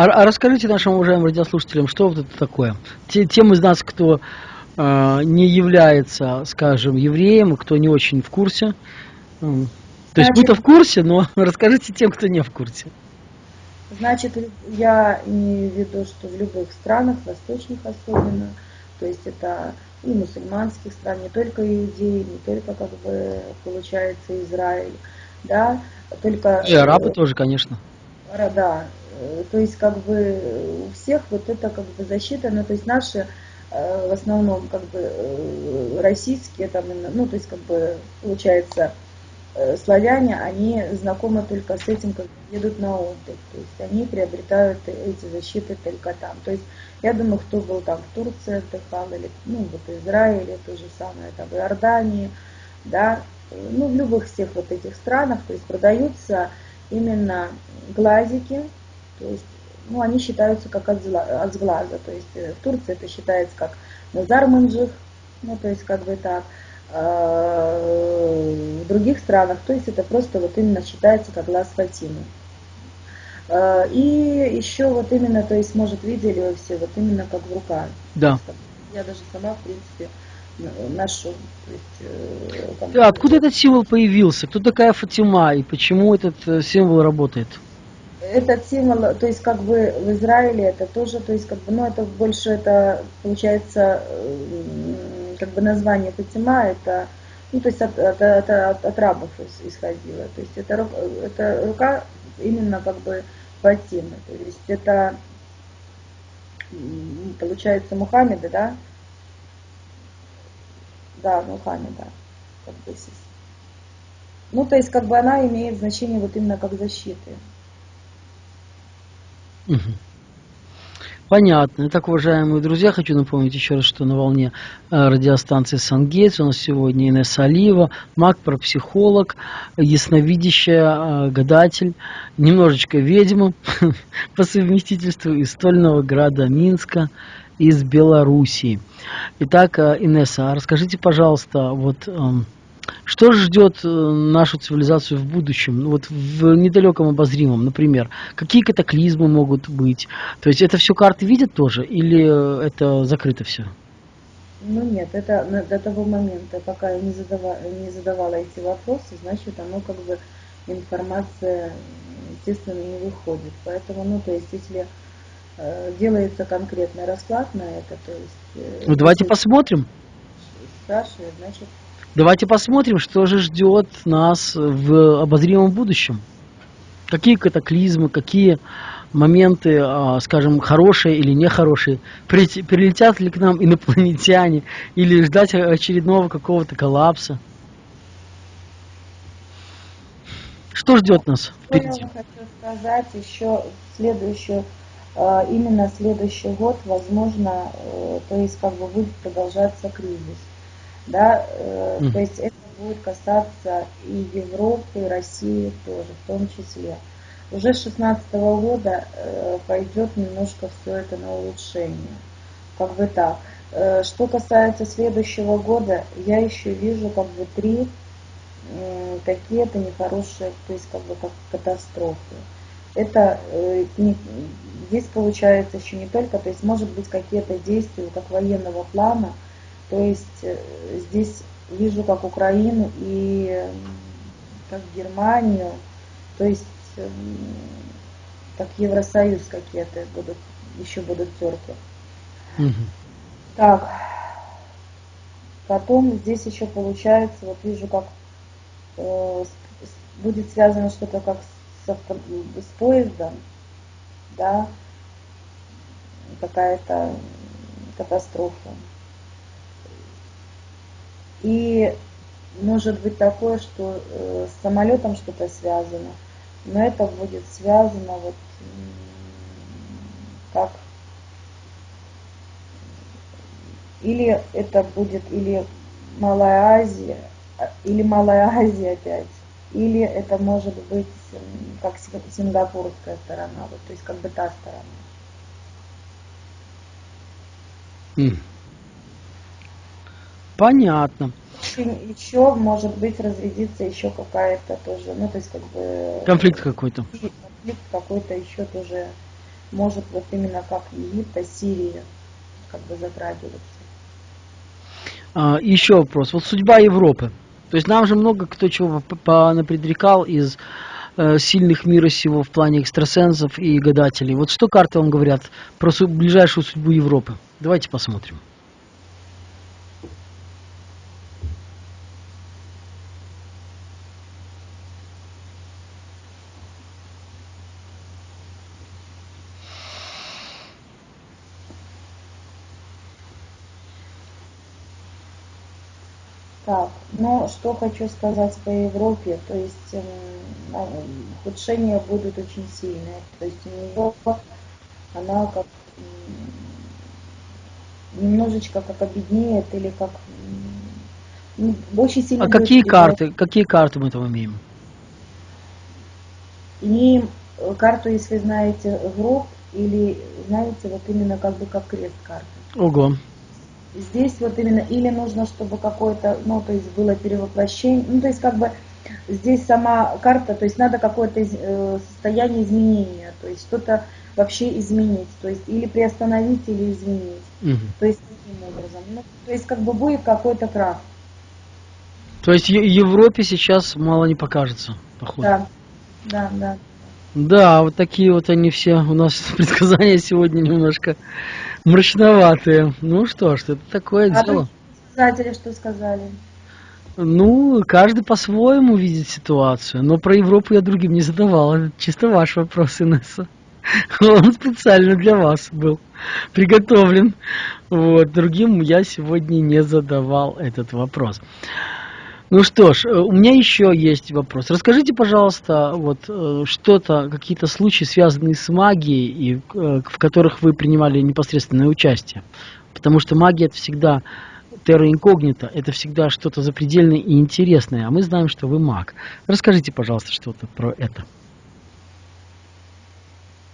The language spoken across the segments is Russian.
А, а расскажите нашим уважаемым радиослушателям, что вот это такое? Те, тем из нас, кто э, не является, скажем, евреем, кто не очень в курсе. Э, то есть мы-то в курсе, но расскажите тем, кто не в курсе. Значит, я имею в виду, что в любых странах, восточных особенно, то есть это и мусульманских стран, не только иудеи, не только, как бы, получается, Израиль, да, только... И арабы тоже, конечно. Да, э, то есть, как бы, у всех вот это, как бы, защита, ну, то есть, наши, э, в основном, как бы, э, российские, там, ну, то есть, как бы, получается, славяне, они знакомы только с этим, как едут на отдых. То есть они приобретают эти защиты только там. То есть я думаю, кто был там в Турции отдыхал, или ну, вот Израиле, то же самое, там в Иордании, да, ну, в любых всех вот этих странах, то есть продаются именно глазики, то есть, ну, они считаются как от, от глаза, то есть э, в Турции это считается как назар манджих, ну, то есть как бы так, а в других странах, то есть это просто вот именно считается как глаз Фатимы. А, и еще вот именно, то есть, может, видели вы все, вот именно как в руках. Да. Я даже сама, в принципе, ношу. То есть, э, Откуда этот символ появился? Кто такая Фатима и почему этот э, символ работает? Этот символ, то есть как бы в Израиле это тоже, то есть как бы, ну это больше это получается как бы название Фатима, это ну, то есть от, от, от, от, от рабов исходило. То есть это, это рука именно как бы Фатимы. То есть это получается Мухаммеда, да? Да, Мухаммеда. Ну, то есть как бы она имеет значение вот именно как защиты. Понятно. Итак, уважаемые друзья, хочу напомнить еще раз, что на волне э, радиостанции Сангейтс у нас сегодня Инесса Алиева, маг-парапсихолог, ясновидящая, э, гадатель, немножечко ведьма по совместительству из стольного града Минска, из Белоруссии. Итак, э, Инесса, расскажите, пожалуйста, вот эм, что ждет э, нашу цивилизацию в будущем, ну, вот в недалеком обозримом, например? Какие катаклизмы могут быть? То есть это все карты видят тоже или это закрыто все? Ну нет, это до того момента, пока я не задавала, не задавала эти вопросы, значит оно как бы информация, естественно, не выходит. Поэтому, ну то есть если э, делается конкретный расклад на это, то есть... Э, ну давайте посмотрим. Спрашивает, значит Давайте посмотрим, что же ждет нас в обозримом будущем. Какие катаклизмы, какие моменты, а, скажем, хорошие или нехорошие, прилетят ли к нам инопланетяне, или ждать очередного какого-то коллапса. Что ждет нас впереди? Я хочу сказать еще следующую, а, именно следующий год, возможно, э, то есть как бы будет продолжаться кризис да, mm. то есть это будет касаться и Европы, и России тоже, в том числе. Уже с 2016 года э, пойдет немножко все это на улучшение, как бы так. Э, что касается следующего года, я еще вижу как бы три какие-то нехорошие, то есть как бы как катастрофы. Это не, здесь получается еще не только, то есть может быть какие-то действия как военного плана, то есть э, здесь вижу как Украину и как Германию, то есть как Евросоюз какие-то будут, еще будут терки. Угу. Так, потом здесь еще получается, вот вижу, как э, будет связано что-то как с, авто, с поездом, да, какая-то катастрофа. И может быть такое, что э, с самолетом что-то связано, но это будет связано вот как или это будет или Малая Азия, а, или Малая Азия опять, или это может быть как сингапурская сторона, вот, то есть как бы та сторона. Mm. Понятно. Еще, может быть, разрядится еще какая-то тоже, ну, то есть, как бы... Конфликт какой-то. Конфликт какой-то еще тоже может вот именно как Египта, Сирия как бы затрагиваться. А, еще вопрос. Вот судьба Европы. То есть нам же много кто чего напредрекал из э, сильных мира сего в плане экстрасенсов и гадателей. Вот что карты вам говорят про ближайшую судьбу Европы? Давайте посмотрим. Так, но что хочу сказать по Европе, то есть э, ухудшения будут очень сильные. То есть Европа, она как немножечко как обеднеет или как ну, очень сильно. А какие карты? Какие карты мы там имеем? Имеем э, карту, если знаете, гроб или знаете вот именно как бы как крест карты. Ого. Здесь вот именно, или нужно, чтобы какое-то, ну, то есть было перевоплощение, ну, то есть как бы здесь сама карта, то есть надо какое-то э, состояние изменения, то есть что-то вообще изменить, то есть или приостановить, или изменить. Угу. То есть таким образом. Ну, то есть как бы будет какой-то крах. То есть Европе сейчас мало не покажется, походу. Да, да, да. Да, вот такие вот они все у нас предсказания сегодня немножко мрачноватые. Ну что ж, это такое а дело. Предсказатели что сказали? Ну, каждый по-своему видит ситуацию, но про Европу я другим не задавал. Это чисто ваш вопрос, Инесса. Он специально для вас был приготовлен. Вот, другим я сегодня не задавал этот вопрос. Ну что ж, э, у меня еще есть вопрос. Расскажите, пожалуйста, вот э, что-то, какие-то случаи, связанные с магией, и, э, в которых вы принимали непосредственное участие. Потому что магия это всегда терра инкогнито, это всегда что-то запредельное и интересное, а мы знаем, что вы маг. Расскажите, пожалуйста, что-то про это.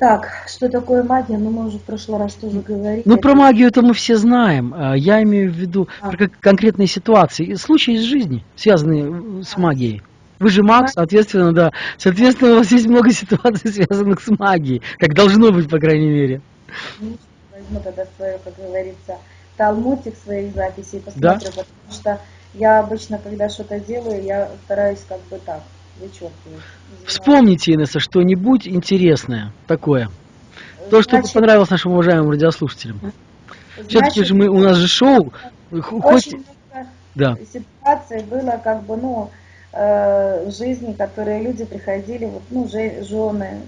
Так, что такое магия? Ну, мы уже в прошлый раз тоже говорили. Ну, про магию это мы все знаем. А, я имею в виду а. конкретные ситуации, случаи из жизни, связанные с магией. Вы же маг, соответственно, да. Соответственно, у вас есть много ситуаций, связанных с магией. Как должно быть, по крайней мере. Ну, возьму тогда свою, как говорится, талмутик своих записей, посмотрю, да? потому что я обычно, когда что-то делаю, я стараюсь как бы так Вспомните, Инесса, что-нибудь интересное такое. То, что Значит, понравилось нашим уважаемым радиослушателям. Все-таки же мы, у нас же шоу. Хоть... Да. Ситуация была как бы, ну, э, жизни, которые люди приходили, вот, ну, жены,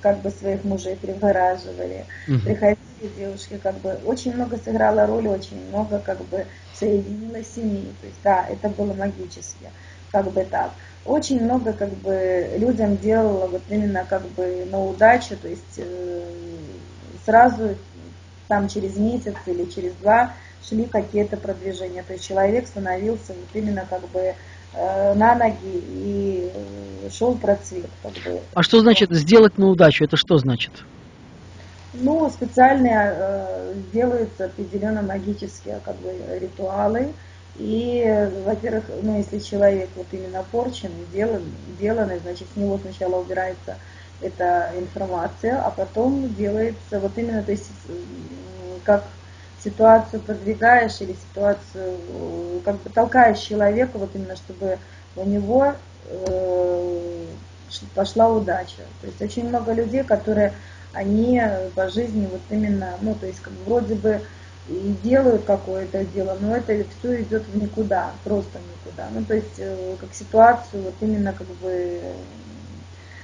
как бы своих мужей привораживали, угу. приходили девушки, как бы очень много сыграла роль, очень много как бы соединилось семьи. То есть да, это было магически, как бы так очень много как бы людям делала вот именно как бы на удачу, то есть э, сразу там через месяц или через два шли какие-то продвижения. То есть человек становился вот именно как бы э, на ноги и э, шел процвет. Как бы. А что значит сделать на удачу? Это что значит? Ну, специально э, делаются определенно магические как бы, ритуалы, и, во-первых, ну, если человек вот именно порчен, делан, деланный, значит, с него сначала убирается эта информация, а потом делается вот именно, то есть, как ситуацию продвигаешь или ситуацию, как бы толкаешь человека, вот именно, чтобы у него э, пошла удача. То есть очень много людей, которые, они по жизни вот именно, ну, то есть, как вроде бы и делают какое-то дело, но это все идет в никуда, просто никуда. Ну, то есть, э, как ситуацию, вот именно как бы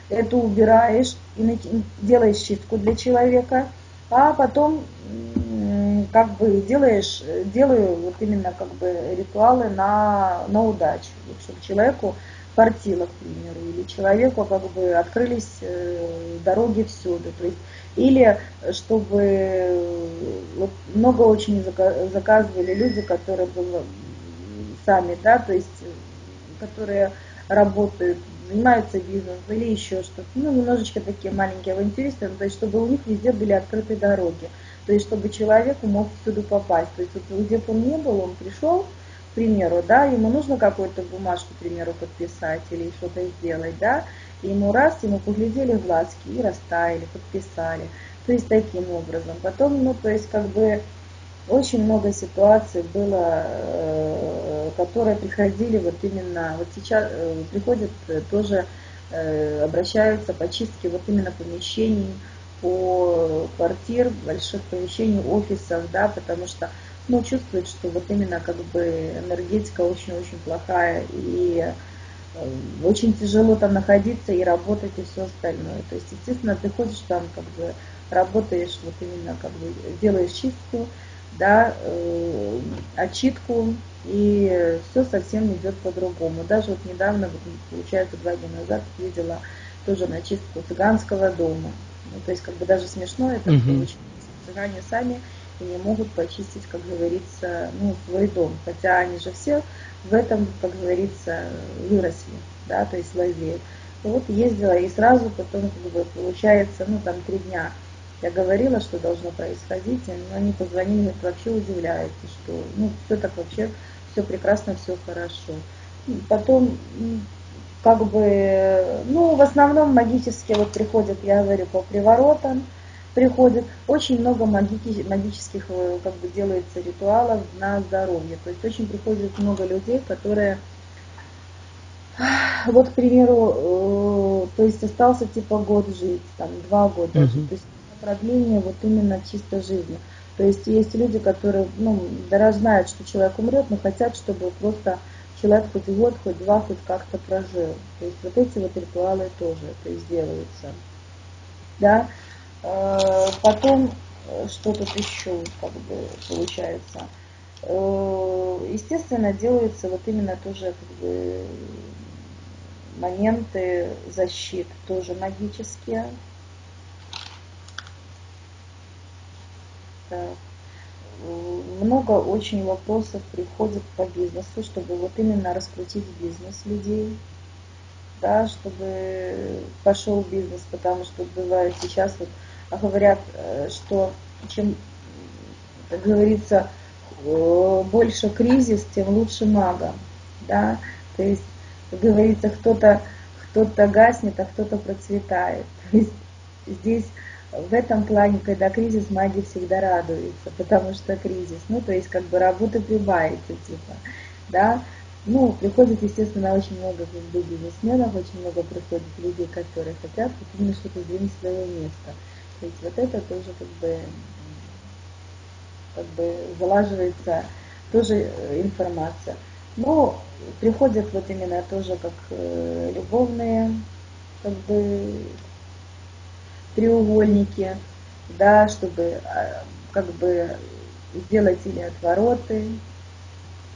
это убираешь и делаешь чистку для человека, а потом как бы делаешь, делаю вот именно как бы ритуалы на, на удачу, чтобы человеку фартило, к примеру, или человеку как бы открылись э, дороги всюду. То есть или чтобы вот много очень заказывали люди, которые были сами, да, то есть которые работают, занимаются бизнесом или еще что-то. Ну, немножечко такие маленькие авантюристы, то есть чтобы у них везде были открыты дороги. То есть чтобы человеку мог всюду попасть. То есть вот, где бы он не был, он пришел, примеру, да, ему нужно какую-то бумажку, к примеру, подписать или что-то сделать, да, и ему раз, ему поглядели глазки и растаяли, подписали. То есть таким образом. Потом, ну, то есть как бы очень много ситуаций было, э, которые приходили вот именно, вот сейчас э, приходят э, тоже, обращаются по чистке вот именно помещений, по квартир, больших помещений, офисов, да, потому что, ну, чувствуют, что вот именно как бы энергетика очень-очень плохая, и очень тяжело там находиться и работать и все остальное. То есть, естественно, ты ходишь там, как бы работаешь, вот именно как бы делаешь чистку, да, э, отчитку, и все совсем идет по-другому. Даже вот недавно, вот, получается, два дня назад видела тоже на чистку цыганского дома. Ну, то есть, как бы даже смешно это угу. получилось. Цыгане сами и не могут почистить, как говорится, ну, свой дом. Хотя они же все в этом, как говорится, выросли, да, то есть лазеют. Вот ездила и сразу потом, как бы, получается, ну, там три дня я говорила, что должно происходить, но они позвонили, вообще удивляются, что ну, все так вообще, все прекрасно, все хорошо. Потом, как бы, ну, в основном магические вот приходят, я говорю, по приворотам, приходят, очень много магики, магических, э, как бы, делается ритуалов на здоровье. То есть очень приходит много людей, которые, вот, к примеру, э, то есть остался типа год жить, там, два года жить. То есть продление вот именно чисто жизни. То есть есть люди, которые, ну, даже знают, что человек умрет, но хотят, чтобы просто человек хоть год, хоть два, хоть как-то прожил. То есть вот эти вот ритуалы тоже то есть делаются. Да. Э, потом, э, что тут еще как бы получается? Э, естественно, делаются вот именно тоже как бы моменты защит, тоже магические, много очень вопросов приходит по бизнесу, чтобы вот именно раскрутить бизнес людей, да, чтобы пошел бизнес, потому что бывает сейчас вот говорят, э, что чем, как говорится, э, больше кризис, тем лучше магам, да, то есть, как говорится, кто-то кто-то гаснет, а кто-то процветает. То есть здесь в этом плане, когда кризис, маги всегда радуются, потому что кризис, ну, то есть как бы работы прибавится, типа, да, ну, приходит, естественно, очень много как бы, бизнесменов, очень много приходит людей, которые хотят вот именно что-то сдвинуть свое место. То есть вот это тоже как бы, как бы залаживается тоже э, информация. Но приходят вот именно тоже как э, любовные как бы треугольники, да, чтобы а, как бы сделать или отвороты,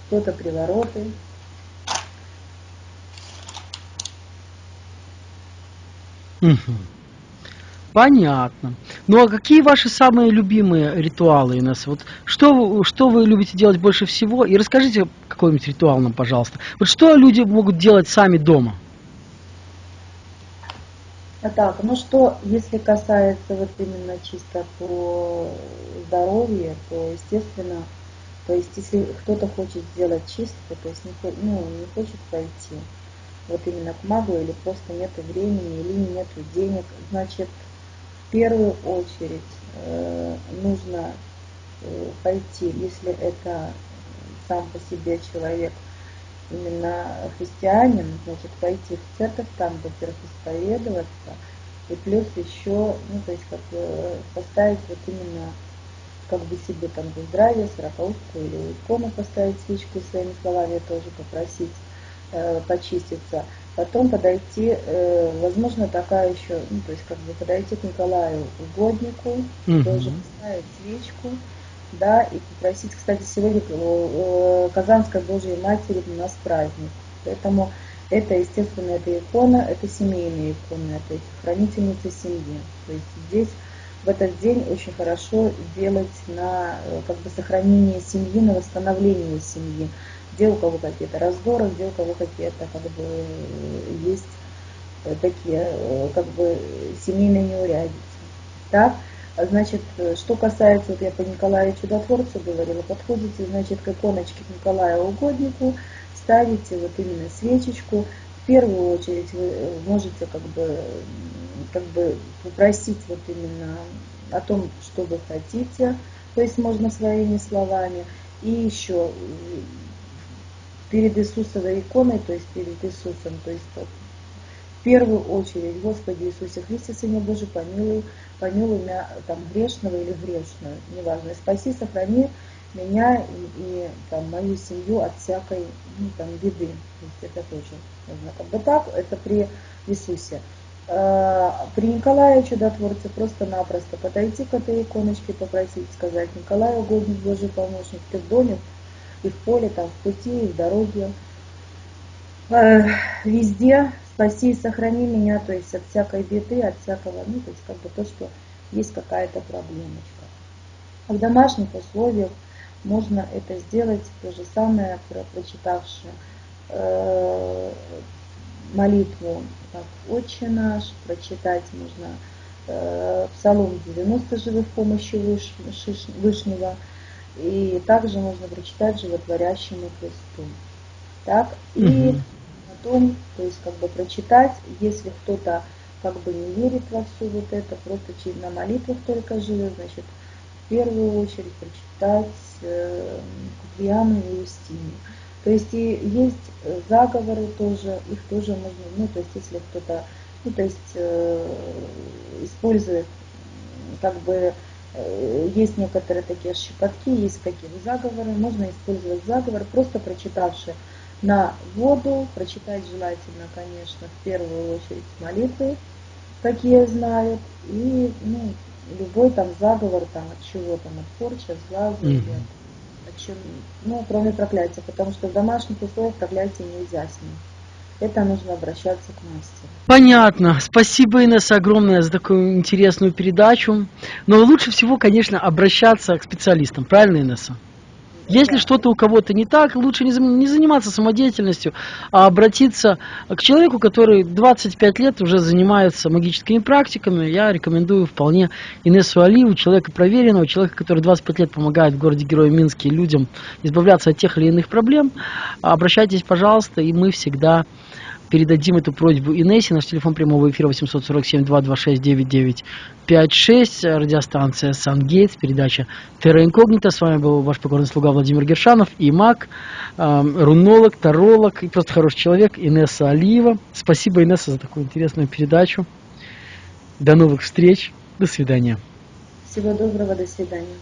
кто-то привороты. Понятно. Ну а какие ваши самые любимые ритуалы, Инесса? Вот что, что вы любите делать больше всего? И расскажите какой-нибудь ритуал нам, пожалуйста. Вот что люди могут делать сами дома? А так, ну что, если касается вот именно чисто по здоровью, то естественно, то есть если кто-то хочет сделать чистку, то есть не, ну, не хочет пойти вот именно к магу или просто нет времени или нет денег, значит, первую очередь э, нужно э, пойти, если это сам по себе человек именно христианин, значит, пойти в церковь, там, во-первых, исповедоваться, и плюс еще, ну, то есть, как бы поставить вот именно, как бы себе там за здравие, сороковку или икону поставить свечку своими словами тоже попросить э, почиститься. Потом подойти, э, возможно, такая еще, ну, то есть, как бы подойти к Николаю угоднику, угу. тоже поставить свечку, да, и попросить, кстати, сегодня э, Казанской Божьей Матери у нас праздник, поэтому это, естественно, это икона, это семейная икона, это хранительница семьи. То есть здесь в этот день очень хорошо делать на э, как бы сохранение семьи, на восстановление семьи. Где у кого какие-то раздоры, где у кого какие-то как бы есть э, такие как бы семейные неурядицы. Так? Значит, э, что касается, вот я по Николаю Чудотворцу говорила, подходите, значит, к иконочке к Николаю Угоднику, ставите вот именно свечечку. В первую очередь вы э, можете как бы, как бы попросить вот именно о том, что вы хотите, то есть можно своими словами. И еще перед Иисусовой иконой, то есть перед Иисусом, то есть в первую очередь, Господи Иисусе Христе, Сыне Божий, помилуй, помилуй меня там грешного или грешную, неважно, спаси, сохрани меня и, и там, мою семью от всякой ну, там, беды. То есть это тоже нужно. Как бы так, это при Иисусе. А, при Николае Чудотворце просто-напросто подойти к этой иконочке, попросить, сказать, Николай, угодник Божий помощник, ты в доме, и в поле, там, в пути, и в дороге, э, везде спаси и сохрани меня, то есть от всякой беды, от всякого, ну, то есть как бы то, что есть какая-то проблемочка. В домашних условиях можно это сделать то же самое, прочитавши э, молитву как «Отче наш», прочитать можно э, Псалом 90 живых помощи Выш, Вышнего, и также можно прочитать животворящему Христу. Так, и угу. потом, то есть как бы прочитать, если кто-то как бы не верит во все вот это, просто на молитвах только живет, значит, в первую очередь прочитать э, Куприяну и Устинию. То есть и есть заговоры тоже, их тоже можно, ну то есть если кто-то, ну то есть э, использует как бы э, есть некоторые такие щепотки, есть какие заговоры, можно использовать заговор, просто прочитавши на воду, прочитать желательно, конечно, в первую очередь молитвы, какие знают, и ну, любой там заговор там от чего там, от порчи, от глаза mm-hmm. или от чем, ну, кроме проклятия, потому что в домашних условиях проклятие нельзя снять. Это нужно обращаться к мастеру. Понятно. Спасибо, Инесса, огромное за такую интересную передачу. Но лучше всего, конечно, обращаться к специалистам. Правильно, Инесса? Если что-то у кого-то не так, лучше не заниматься самодеятельностью, а обратиться к человеку, который 25 лет уже занимается магическими практиками. Я рекомендую вполне Инессу Алиеву, человека проверенного, человека, который 25 лет помогает в городе Героя Минске людям избавляться от тех или иных проблем. Обращайтесь, пожалуйста, и мы всегда передадим эту просьбу Инессе. Наш телефон прямого эфира 847-226-9956. Радиостанция Сангейтс, передача Терра Инкогнита. С вами был ваш покорный слуга Владимир Гершанов и маг, э, рунолог, таролог и просто хороший человек Инесса Алиева. Спасибо, Инесса, за такую интересную передачу. До новых встреч. До свидания. Всего доброго. До свидания.